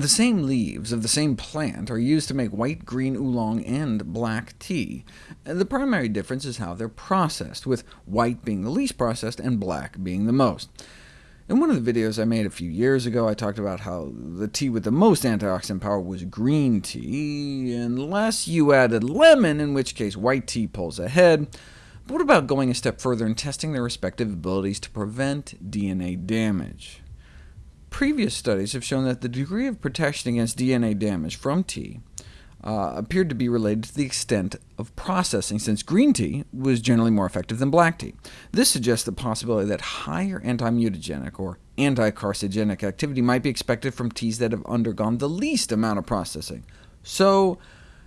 The same leaves of the same plant are used to make white, green oolong and black tea. The primary difference is how they're processed, with white being the least processed and black being the most. In one of the videos I made a few years ago, I talked about how the tea with the most antioxidant power was green tea, unless you added lemon, in which case white tea pulls ahead. But what about going a step further and testing their respective abilities to prevent DNA damage? Previous studies have shown that the degree of protection against DNA damage from tea uh, appeared to be related to the extent of processing, since green tea was generally more effective than black tea. This suggests the possibility that higher anti-mutagenic or anti-carcinogenic activity might be expected from teas that have undergone the least amount of processing. So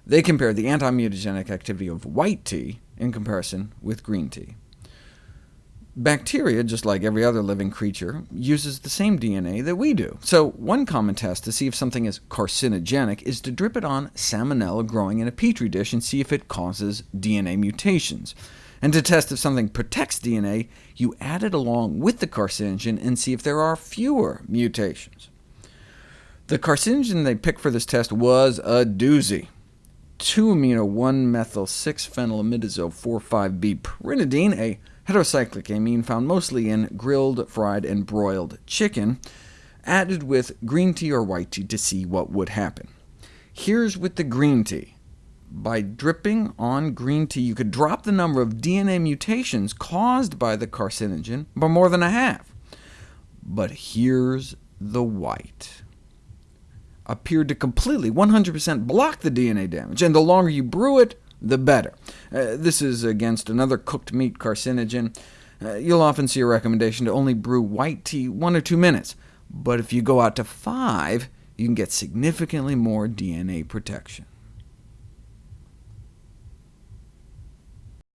they compared the anti-mutagenic activity of white tea in comparison with green tea. Bacteria, just like every other living creature, uses the same DNA that we do. So one common test to see if something is carcinogenic is to drip it on salmonella growing in a petri dish and see if it causes DNA mutations. And to test if something protects DNA, you add it along with the carcinogen and see if there are fewer mutations. The carcinogen they picked for this test was a doozy. 2-amino 1-methyl-6-phenylamidazole 4,5-B pyridine, a heterocyclic amine found mostly in grilled, fried, and broiled chicken, added with green tea or white tea to see what would happen. Here's with the green tea. By dripping on green tea, you could drop the number of DNA mutations caused by the carcinogen by more than a half. But here's the white appeared to completely, 100% block the DNA damage, and the longer you brew it, the better. Uh, this is against another cooked meat carcinogen. Uh, you'll often see a recommendation to only brew white tea one or two minutes, but if you go out to five, you can get significantly more DNA protection.